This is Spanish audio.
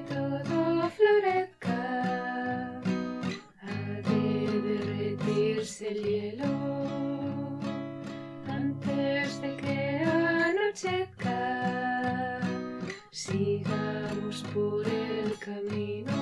todo florezca, ha de derretirse el hielo antes de que anochezca. Sigamos por el camino.